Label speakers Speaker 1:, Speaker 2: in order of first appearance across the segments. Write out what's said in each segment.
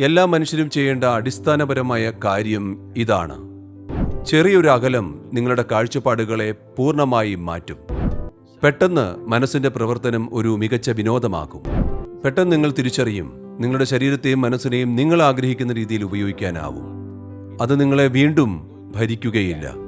Speaker 1: എല്ലാ മനുഷ്യരും ചെയ്യേണ്ട അടിസ്ഥാനപരമായ കാര്യം ഇതാണ്. ചെറിയൊരു അകലം നിങ്ങളുടെ കാഴ്ചപ്പാടുകളെ പൂർണമായി മാറ്റും. പെട്ടെന്ന് മനസ്സിന്റെ പ്രവർത്തനം ഒരു മികച്ച വിനോദമാകും. പെട്ടെന്ന് നിങ്ങൾ തിരിച്ചറിയും നിങ്ങളുടെ ശരീരത്തെയും മനസ്സിനെയും നിങ്ങൾ ആഗ്രഹിക്കുന്ന രീതിയിൽ ഉപയോഗിക്കാനാവും. അത് നിങ്ങളെ വീണ്ടും ഭരിക്കുകയില്ല.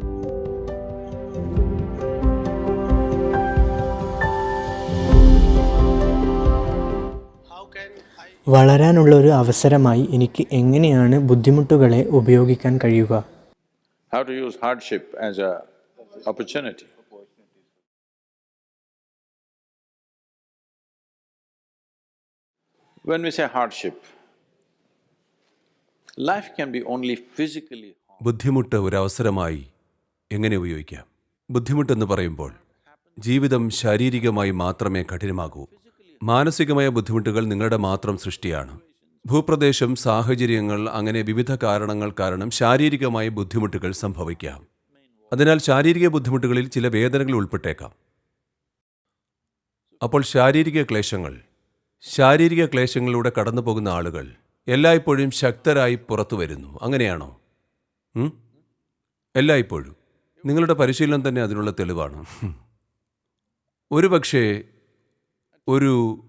Speaker 2: വളരാനുള്ള ഒരു അവസരമായി എനിക്ക് എങ്ങനെയാണ് ബുദ്ധിമുട്ടുകളെ ഉപയോഗിക്കാൻ കഴിയുക?
Speaker 3: How to use hardship as a opportunity. When we say hardship, life can be only physically
Speaker 1: ബുദ്ധിമുട്ട് ഒരു അവസരമായി എങ്ങനെ ഉപയോഗിക്കാം? ബുദ്ധിമുട്ടെന്ന് പറയുമ്പോൾ ജീവിതം ശാരീരികമായി മാത്രമേ കഠിനമാകൂ. മാനസികമായ ബുദ്ധിമുട്ടുകൾ നിങ്ങളുടെ മാത്രം സൃഷ്ടിയാണ്. ഭൂപ്രദേശം സാഹചര്യങ്ങൾ അങ്ങനെ വിവിധ കാരണങ്ങൾ കാരണം ശാരീരികമായ ബുദ്ധിമുട്ടുകൾ സംഭവിക്കാം. അതിനാൽ ശാരീരിക ബുദ്ധിമുട്ടുകളിൽ ചില വേദനകൾ ഉൾപ്പെട്ടേക്കാം. അപ്പോൾ ശാരീരിക ക്ലേശങ്ങൾ. ശാരീരിക ക്ലേശങ്ങളിലൂടെ കടന്നു പോകുന്ന ആളുകൾ എല്ലായ്പ്പോഴും ശക്തരായി പുറത്തു വരുന്നു. അങ്ങനെയാണോ? എല്ലായ്പ്പോഴും. നിങ്ങളുടെ പരിശീലനം തന്നെ അതിനുള്ള തെളിവാണ്. ഒരു പക്ഷേ ഒരു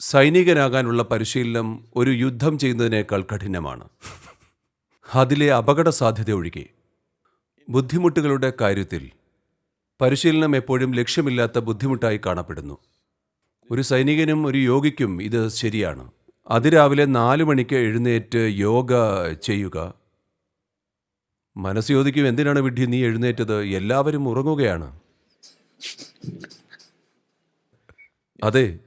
Speaker 1: സൈനികനാകാനുള്ള പരിശീലനം ഒരു യുദ്ധം ചെയ്യുന്നതിനേക്കാൾ കഠിനമാണ്. അതിലെ അപകട സാധ്യത ഒഴികെ. ബുദ്ധിമുട്ടുകളുടെ കാര്യത്തിൽ പരിശീലനം എപ്പോഴും ലക്ഷ്യമില്ലാത്ത ബുദ്ധിമുട്ടായി കാണപ്പെടുന്നു. ഒരു സൈനികനും ഒരു യോഗിക്കും ഇത് ശരിയാണ്. അതിരാവിലെ നാല് മണിക്ക് എഴുന്നേറ്റ് യോഗ ചെയ്യുക. മനസ്സ് ചോദിക്കും എന്തിനാണ് വിഡ്ഢി നീ എഴുന്നേറ്റത്? എല്ലാവരും ഉറങ്ങുകയാണ്. അതെ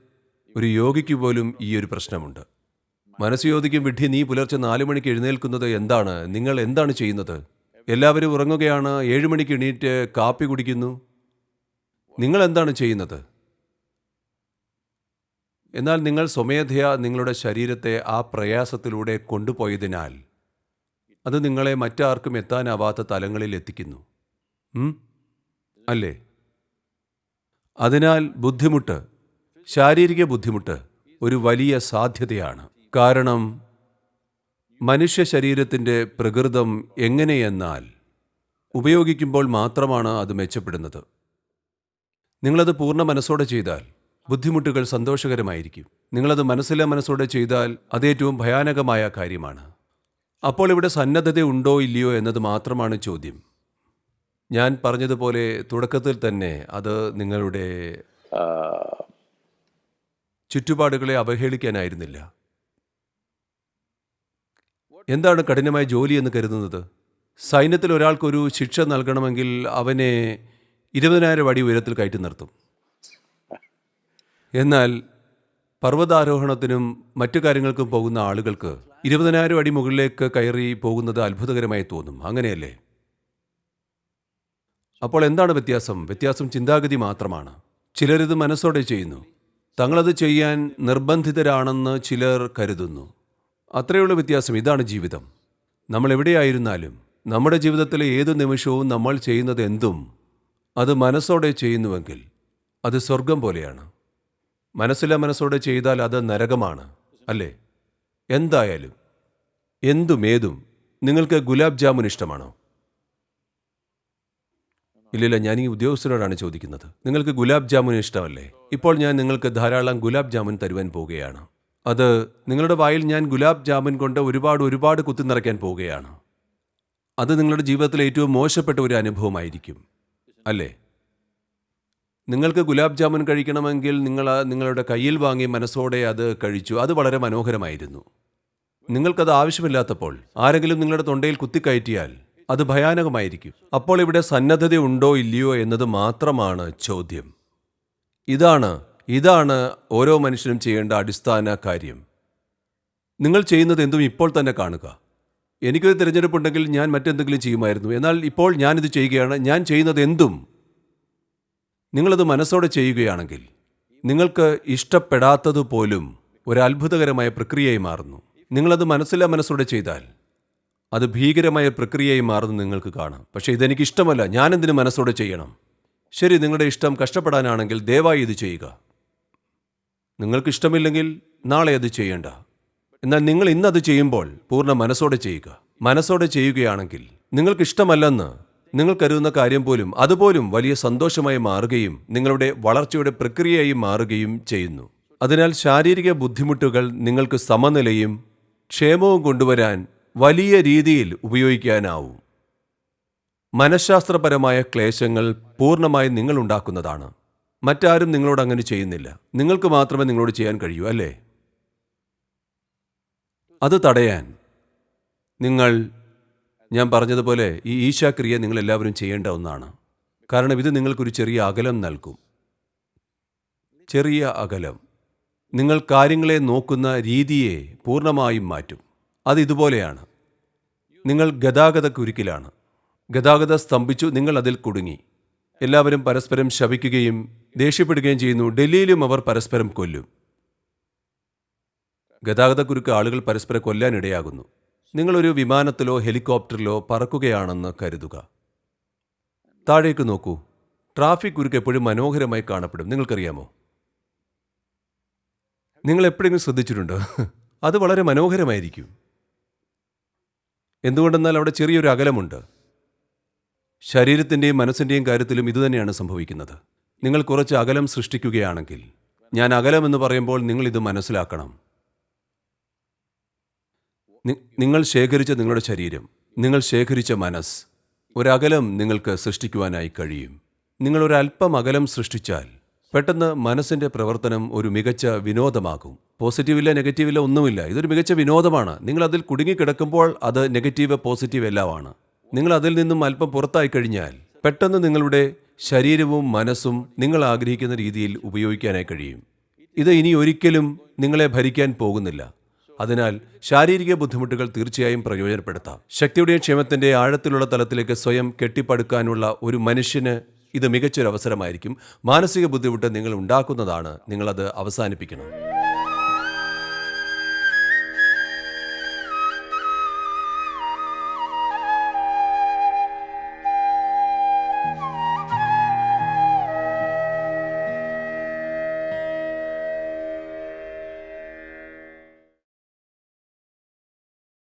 Speaker 1: ഒരു യോഗിക്ക് പോലും ഈ ഒരു പ്രശ്നമുണ്ട്. മനസ്സ് ചോദിക്കും വിഡ്ഢി നീ പുലർച്ചെ നാലു മണിക്ക് എഴുന്നേൽക്കുന്നത് എന്താണ്? നിങ്ങൾ എന്താണ് ചെയ്യുന്നത്? എല്ലാവരും ഉറങ്ങുകയാണ് ഏഴ് മണിക്ക് എണീറ്റ് കാപ്പി കുടിക്കുന്നു. നിങ്ങൾ എന്താണ് ചെയ്യുന്നത്? എന്നാൽ നിങ്ങൾ സ്വമേധയാ നിങ്ങളുടെ ശരീരത്തെ ആ പ്രയാസത്തിലൂടെ കൊണ്ടുപോയതിനാൽ അത് നിങ്ങളെ മറ്റാർക്കും എത്താനാവാത്ത തലങ്ങളിൽ എത്തിക്കുന്നു? അല്ലേ? അതിനാൽ ബുദ്ധിമുട്ട് ശാരീരിക ബുദ്ധിമുട്ട് ഒരു വലിയ സാധ്യതയാണ്. കാരണം മനുഷ്യ ശരീരത്തിന്റെ പ്രകൃതം എങ്ങനെയെന്നാൽ ഉപയോഗിക്കുമ്പോൾ മാത്രമാണ് അത് മെച്ചപ്പെടുന്നത്. നിങ്ങളത് പൂർണ മനസ്സോടെ ചെയ്താൽ ബുദ്ധിമുട്ടുകൾ സന്തോഷകരമായിരിക്കും. നിങ്ങളത് മനസ്സിലെ മനസ്സോടെ ചെയ്താൽ അതേറ്റവും ഭയാനകമായ കാര്യമാണ്. അപ്പോൾ ഇവിടെ സന്നദ്ധത ഉണ്ടോ ഇല്ലയോ എന്നത് മാത്രമാണ് ചോദ്യം. ഞാൻ പറഞ്ഞതുപോലെ തുടക്കത്തിൽ തന്നെ അത് നിങ്ങളുടെ ചുറ്റുപാടുകളെ അവഹേളിക്കാനായിരുന്നില്ല. എന്താണ് കഠിനമായ ജോലി എന്ന് കരുതുന്നത്? സൈന്യത്തിൽ ഒരാൾക്കൊരു ശിക്ഷ നൽകണമെങ്കിൽ അവനെ ഇരുപതിനായിരം അടി ഉയരത്തിൽ കയറ്റി നിർത്തും. എന്നാൽ പർവതാരോഹണത്തിനും മറ്റു കാര്യങ്ങൾക്കും പോകുന്ന ആളുകൾക്ക് ഇരുപതിനായിരം അടി മുകളിലേക്ക് കയറി പോകുന്നത് അത്ഭുതകരമായി തോന്നും. അങ്ങനെയല്ലേ? അപ്പോൾ എന്താണ് വ്യത്യാസം? വ്യത്യാസം ചിന്താഗതി മാത്രമാണ്. ചിലരിത് മനസ്സോടെ ചെയ്യുന്നു. തങ്ങളത് ചെയ്യാൻ നിർബന്ധിതരാണെന്ന് ചിലർ കരുതുന്നു. അത്രയുള്ള വ്യത്യാസം ഇതാണ് ജീവിതം. നമ്മൾ എവിടെയായിരുന്നാലും നമ്മുടെ ജീവിതത്തിലെ ഏത് നിമിഷവും നമ്മൾ ചെയ്യുന്നത് എന്തും അത് മനസ്സോടെ ചെയ്യുന്നുവെങ്കിൽ അത് സ്വർഗം പോലെയാണ്. മനസ്സിലെ മനസ്സോടെ ചെയ്താൽ അത് നരകമാണ് അല്ലേ? എന്തായാലും എന്തും ഏതും നിങ്ങൾക്ക് ഗുലാബ് ജാമുൻ ഇഷ്ടമാണോ? ഇല്ലില്ല ഞാൻ ഈ ഉദ്യോഗസ്ഥരോടാണ് ചോദിക്കുന്നത്. നിങ്ങൾക്ക് ഗുലാബ് ജാമുൻ ഇഷ്ടമല്ലേ? ഇപ്പോൾ ഞാൻ നിങ്ങൾക്ക് ധാരാളം ഗുലാബ് ജാമുൻ തരുവാൻ പോവുകയാണ്. അത് നിങ്ങളുടെ വായിൽ ഞാൻ ഗുലാബ് ജാമുൻ കൊണ്ട് ഒരുപാട് ഒരുപാട് കുത്തി നിറയ്ക്കാൻ പോവുകയാണ്. അത് നിങ്ങളുടെ ജീവിതത്തിലെ ഏറ്റവും മോശപ്പെട്ട ഒരു അനുഭവമായിരിക്കും. അല്ലേ? നിങ്ങൾക്ക് ഗുലാബ് ജാമുൻ കഴിക്കണമെങ്കിൽ നിങ്ങൾ നിങ്ങളുടെ കയ്യിൽ വാങ്ങി മനസ്സോടെ അത് കഴിച്ചു. അത് വളരെ മനോഹരമായിരുന്നു. നിങ്ങൾക്കത് ആവശ്യമില്ലാത്തപ്പോൾ ആരെങ്കിലും നിങ്ങളുടെ തൊണ്ടയിൽ കുത്തിക്കയറ്റിയാൽ അത് ഭയാനകമായിരിക്കും. അപ്പോൾ ഇവിടെ സന്നദ്ധത ഉണ്ടോ ഇല്ലയോ എന്നത് മാത്രമാണ് ചോദ്യം. ഇതാണ് ഇതാണ് ഓരോ മനുഷ്യനും ചെയ്യേണ്ട അടിസ്ഥാന കാര്യം. നിങ്ങൾ ചെയ്യുന്നത് എന്തും ഇപ്പോൾ തന്നെ കാണുക. എനിക്കൊരു തിരഞ്ഞെടുപ്പുണ്ടെങ്കിൽ ഞാൻ മറ്റെന്തെങ്കിലും ചെയ്യുമായിരുന്നു. എന്നാൽ ഇപ്പോൾ ഞാനിത് ചെയ്യുകയാണ് ഞാൻ ചെയ്യുന്നത് എന്തും. നിങ്ങളത് മനസ്സോടെ ചെയ്യുകയാണെങ്കിൽ നിങ്ങൾക്ക് ഇഷ്ടപ്പെടാത്തതുപോലും ഒരു അത്ഭുതകരമായ പ്രക്രിയയായി മാറുന്നു. നിങ്ങളത് മനസ്സില്ല മനസ്സോടെ ചെയ്താൽ അത് ഭീകരമായ പ്രക്രിയയായി മാറുന്നു നിങ്ങൾക്ക് കാണാം. പക്ഷേ ഇതെനിക്ക് ഇഷ്ടമല്ല. ഞാനെന്തിന് മനസ്സോടെ ചെയ്യണം? ശരി നിങ്ങളുടെ ഇഷ്ടം കഷ്ടപ്പെടാനാണെങ്കിൽ ദയവായി ഇത് ചെയ്യുക. നിങ്ങൾക്ക് ഇഷ്ടമില്ലെങ്കിൽ നാളെ അത് ചെയ്യേണ്ട. എന്നാൽ നിങ്ങൾ ഇന്നത് ചെയ്യുമ്പോൾ പൂർണ മനസ്സോടെ ചെയ്യുക. മനസ്സോടെ ചെയ്യുകയാണെങ്കിൽ നിങ്ങൾക്ക് ഇഷ്ടമല്ലെന്ന് നിങ്ങൾ കരുതുന്ന കാര്യം പോലും അതുപോലും വലിയ സന്തോഷമായി മാറുകയും നിങ്ങളുടെ വളർച്ചയുടെ പ്രക്രിയയായി മാറുകയും ചെയ്യുന്നു. അതിനാൽ ശാരീരിക ബുദ്ധിമുട്ടുകൾ നിങ്ങൾക്ക് സമനിലയും ക്ഷേമവും കൊണ്ടുവരാൻ വലിയ രീതിയിൽ ഉപയോഗിക്കാനാവും. മനഃശാസ്ത്രപരമായ ക്ലേശങ്ങൾ പൂർണമായി നിങ്ങളുണ്ടാക്കുന്നതാണ്. മറ്റാരും നിങ്ങളോട് അങ്ങനെ ചെയ്യുന്നില്ല. നിങ്ങൾക്ക് മാത്രമേ നിങ്ങളോട് ചെയ്യാൻ കഴിയൂ അല്ലേ? അത് തടയാൻ നിങ്ങൾ ഞാൻ പറഞ്ഞതുപോലെ ഈ ഈശാക്രിയ നിങ്ങൾ എല്ലാവരും ചെയ്യേണ്ട ഒന്നാണ്. കാരണം ഇത് നിങ്ങൾക്കൊരു ചെറിയ അകലം നൽകും. ചെറിയ അകലം. നിങ്ങൾ കാര്യങ്ങളെ നോക്കുന്ന രീതിയെ പൂർണമായും മാറ്റും. അത് ഇതുപോലെയാണ്. നിങ്ങൾ ഗതാഗത കുരുക്കിലാണ് ഗതാഗത സ്തംഭിച്ചു നിങ്ങൾ അതിൽ കുടുങ്ങി. എല്ലാവരും പരസ്പരം ശപിക്കുകയും ദേഷ്യപ്പെടുകയും ചെയ്യുന്നു. ഡൽഹിയിലും അവർ പരസ്പരം കൊല്ലും. ഗതാഗതക്കുരുക്ക് ആളുകൾ പരസ്പരം കൊല്ലാനിടയാകുന്നു നിങ്ങളൊരു വിമാനത്തിലോ ഹെലികോപ്റ്ററിലോ പറക്കുകയാണെന്ന് കരുതുക. താഴേക്ക് നോക്കൂ. ട്രാഫിക് കുരുക്ക് എപ്പോഴും മനോഹരമായി കാണപ്പെടും. നിങ്ങൾക്കറിയാമോ? നിങ്ങൾ എപ്പോഴെങ്കിലും ശ്രദ്ധിച്ചിട്ടുണ്ടോ? അത് വളരെ മനോഹരമായിരിക്കും. എന്തുകൊണ്ടെന്നാൽ അവിടെ ചെറിയൊരു അകലമുണ്ട്. ശരീരത്തിന്റെയും മനസ്സിന്റെയും കാര്യത്തിലും ഇതുതന്നെയാണ് സംഭവിക്കുന്നത്. നിങ്ങൾ കുറച്ച് അകലം സൃഷ്ടിക്കുകയാണെങ്കിൽ ഞാൻ അകലം എന്ന് പറയുമ്പോൾ നിങ്ങൾ ഇത് മനസ്സിലാക്കണം. നിങ്ങൾ ശേഖരിച്ച നിങ്ങളുടെ ശരീരം നിങ്ങൾ ശേഖരിച്ച മനസ്സ് ഒരകലം നിങ്ങൾക്ക് സൃഷ്ടിക്കുവാനായി കഴിയും. നിങ്ങൾ ഒരല്പം അകലം സൃഷ്ടിച്ചാൽ പെട്ടെന്ന് മനസ്സിന്റെ പ്രവർത്തനം ഒരു മികച്ച വിനോദമാകും. പോസിറ്റീവില്ല നെഗറ്റീവില്ല ഒന്നുമില്ല. ഇതൊരു മികച്ച വിനോദമാണ്. നിങ്ങൾ അതിൽ കുടുങ്ങിക്കിടക്കുമ്പോൾ അത് നെഗറ്റീവ് പോസിറ്റീവ് എല്ലാമാണ്. നിങ്ങൾ അതിൽ നിന്നും അല്പം പുറത്തായി കഴിഞ്ഞാൽ പെട്ടെന്ന് നിങ്ങളുടെ ശരീരവും മനസ്സും നിങ്ങൾ ആഗ്രഹിക്കുന്ന രീതിയിൽ ഉപയോഗിക്കാനായി കഴിയും. ഇത് ഇനി ഒരിക്കലും നിങ്ങളെ ഭരിക്കാൻ പോകുന്നില്ല. അതിനാൽ ശാരീരിക ബുദ്ധിമുട്ടുകൾ തീർച്ചയായും പ്രയോജനപ്പെടുത്താം. ശക്തിയുടെയും ക്ഷേമത്തിന്റെ ആഴത്തിലുള്ള തലത്തിലേക്ക് സ്വയം കെട്ടിപ്പടുക്കാനുള്ള ഒരു മനുഷ്യന് ഇത് മികച്ചൊരു അവസരമായിരിക്കും മാനസിക ബുദ്ധിമുട്ട് നിങ്ങൾ ഉണ്ടാക്കുന്നതാണ് നിങ്ങളത് അവസാനിപ്പിക്കണം.